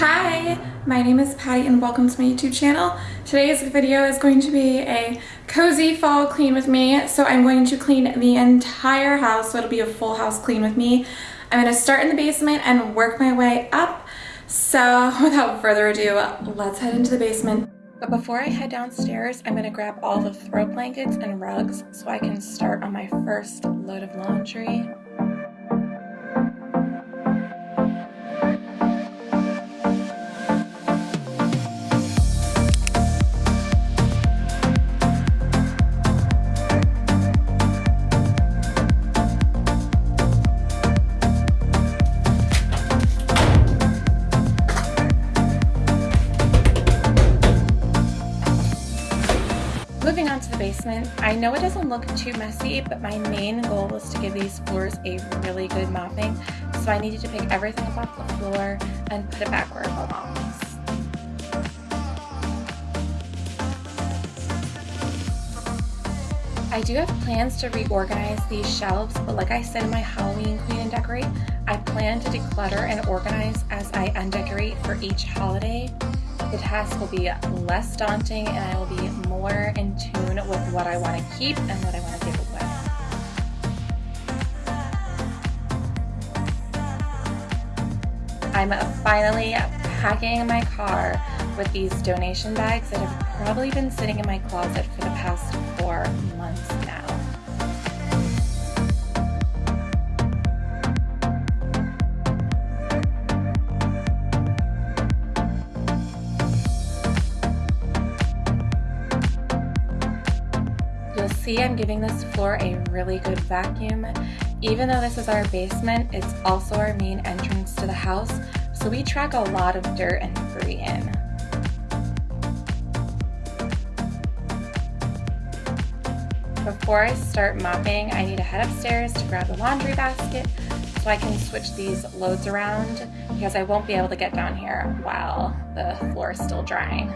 Hi, my name is Patty and welcome to my YouTube channel. Today's video is going to be a cozy fall clean with me. So I'm going to clean the entire house, so it'll be a full house clean with me. I'm going to start in the basement and work my way up. So without further ado, let's head into the basement. But before I head downstairs, I'm going to grab all the throw blankets and rugs so I can start on my first load of laundry. Know it doesn't look too messy, but my main goal was to give these floors a really good mopping, so I needed to pick everything up off the floor and put it back where it belongs. I do have plans to reorganize these shelves, but like I said in my Halloween clean and decorate, I plan to declutter and organize as I undecorate for each holiday the task will be less daunting and I will be more in tune with what I want to keep and what I want to give away. I'm finally packing my car with these donation bags that have probably been sitting in my closet for the past four see I'm giving this floor a really good vacuum. Even though this is our basement, it's also our main entrance to the house, so we track a lot of dirt and debris in. Before I start mopping, I need to head upstairs to grab the laundry basket so I can switch these loads around because I won't be able to get down here while the floor is still drying.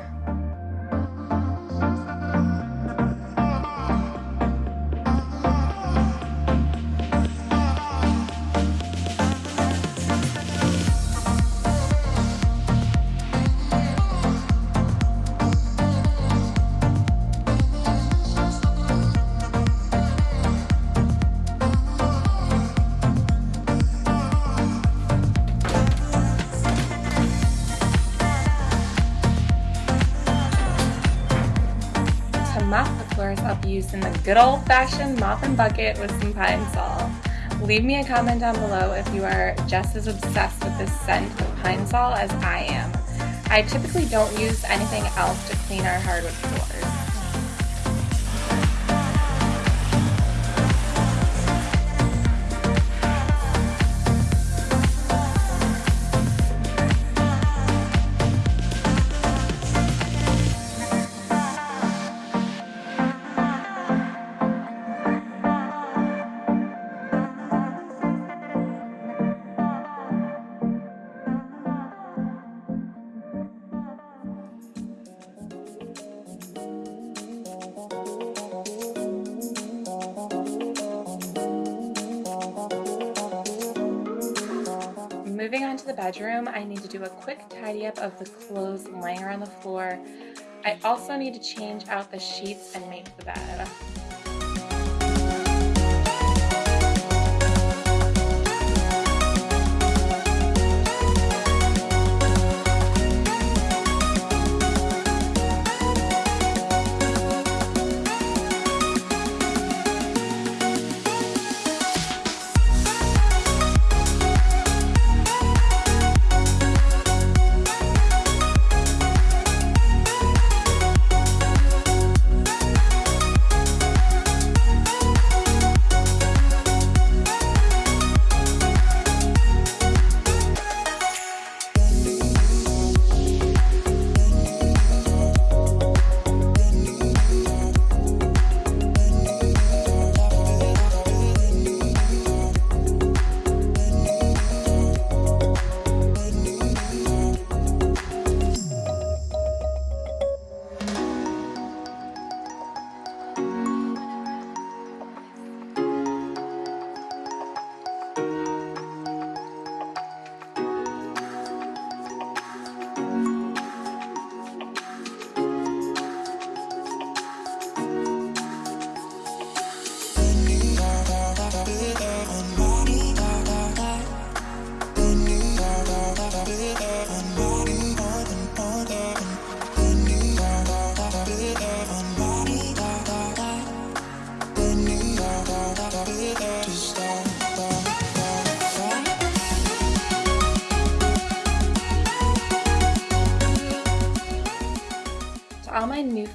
Using the good old-fashioned mop and bucket with some Pine-Sol. Leave me a comment down below if you are just as obsessed with this scent of Pine-Sol as I am. I typically don't use anything else to clean our hardwood floors. Bedroom, I need to do a quick tidy up of the clothes laying around the floor. I also need to change out the sheets and make the bed.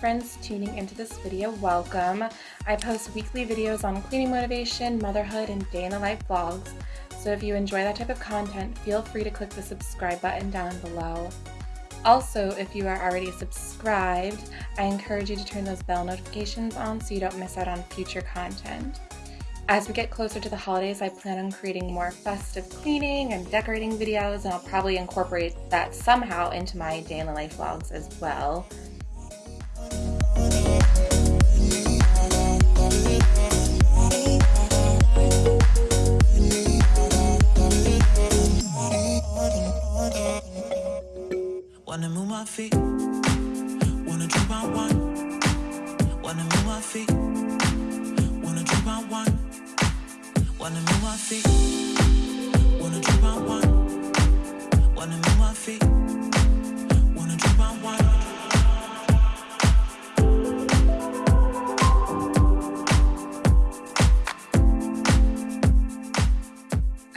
Friends tuning into this video, welcome. I post weekly videos on cleaning motivation, motherhood, and day in the life vlogs. So if you enjoy that type of content, feel free to click the subscribe button down below. Also, if you are already subscribed, I encourage you to turn those bell notifications on so you don't miss out on future content. As we get closer to the holidays, I plan on creating more festive cleaning and decorating videos, and I'll probably incorporate that somehow into my day in the life vlogs as well. Feet,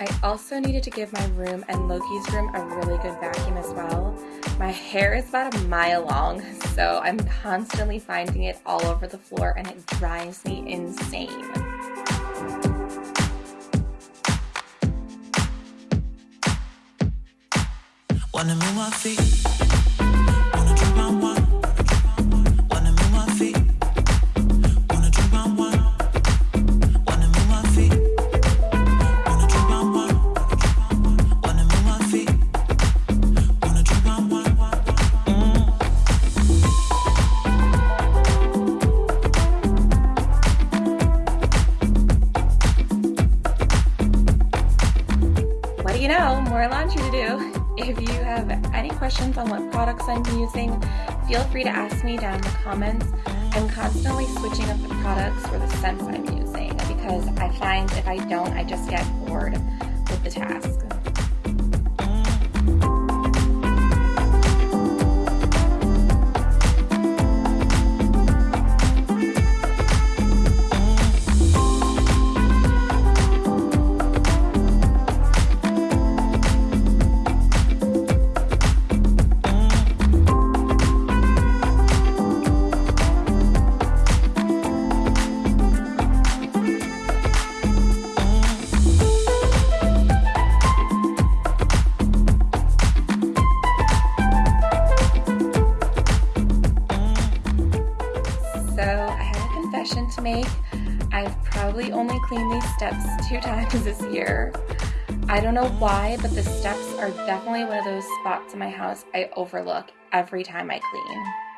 I also needed to give my room and Loki's room a really good vacuum as well. My hair is about a mile long, so I'm constantly finding it all over the floor and it drives me insane. Wanna move my feet I'm using, feel free to ask me down in the comments. I'm constantly switching up the products or the scents I'm using because I find if I don't, I just get bored with the task. Steps two times this year. I don't know why, but the steps are definitely one of those spots in my house I overlook every time I clean.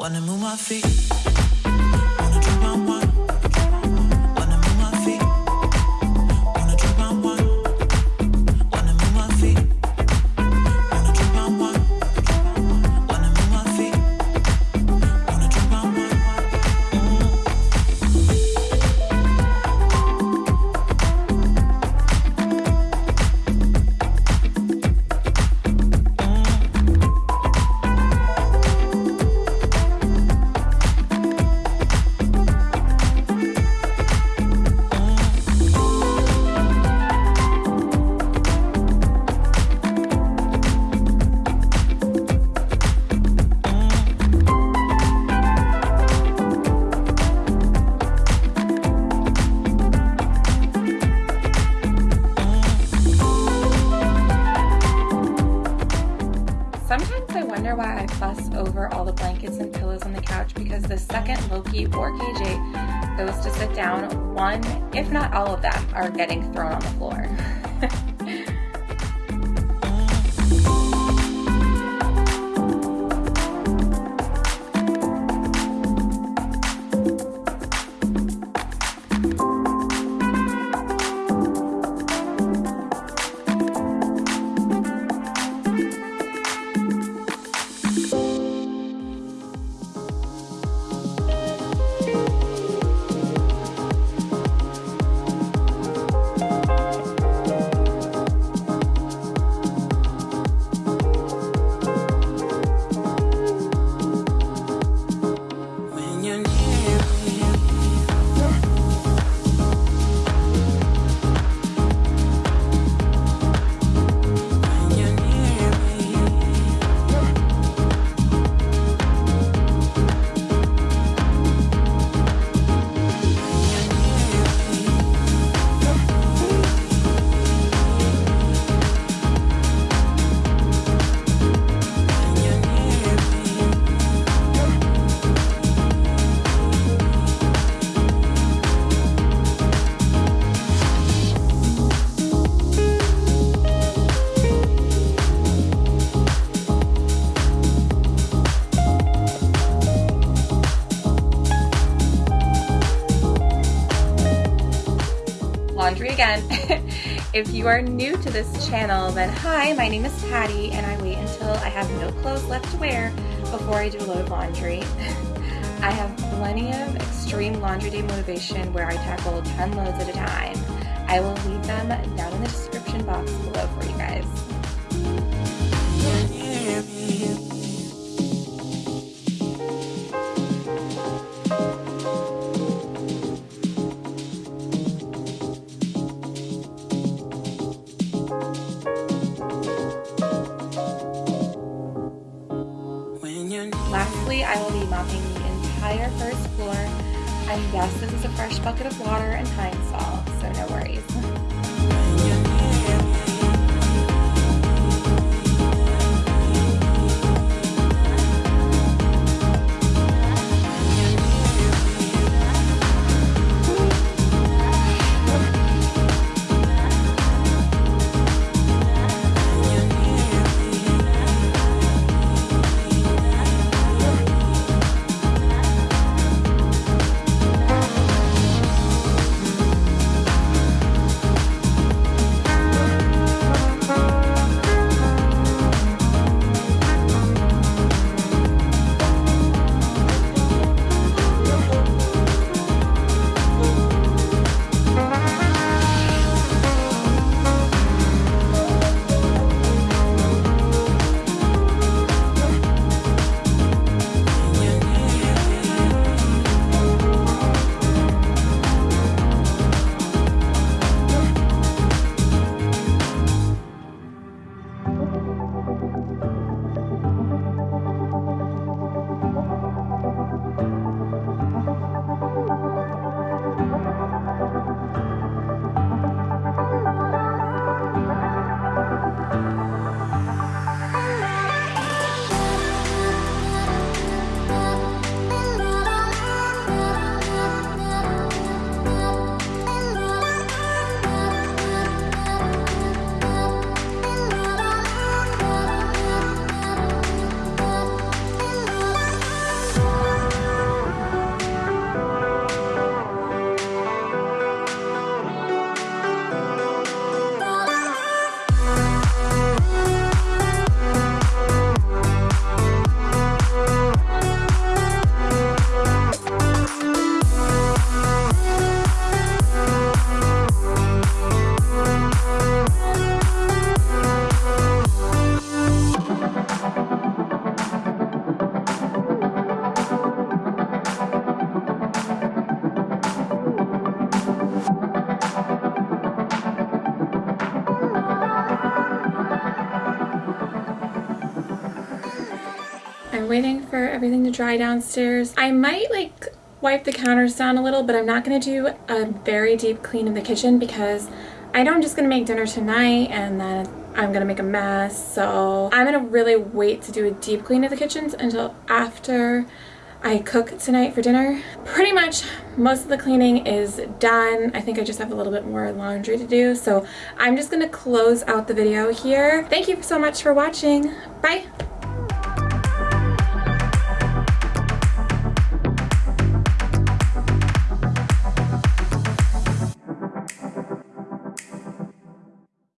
Wanna move my feet. The second Loki or KJ goes to sit down, one, if not all of them, are getting thrown on the floor. if you are new to this channel, then hi, my name is Patty and I wait until I have no clothes left to wear before I do a load of laundry. I have plenty of extreme laundry day motivation where I tackle 10 loads at a time. I will leave them down in the description box below for you guys. Entire first floor. And yes, this is a fresh bucket of water and pine sol, so no worries. everything to dry downstairs. I might like wipe the counters down a little, but I'm not going to do a very deep clean of the kitchen because I know I'm just going to make dinner tonight and then I'm going to make a mess. So I'm going to really wait to do a deep clean of the kitchens until after I cook tonight for dinner. Pretty much most of the cleaning is done. I think I just have a little bit more laundry to do. So I'm just going to close out the video here. Thank you so much for watching. Bye.